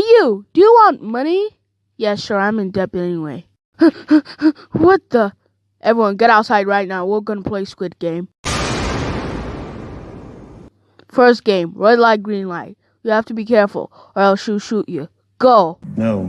you, do you want money? Yeah, sure, I'm in debt anyway. what the? Everyone, get outside right now. We're gonna play Squid Game. First game, red light, green light. You have to be careful, or else she'll shoot you. Go. No.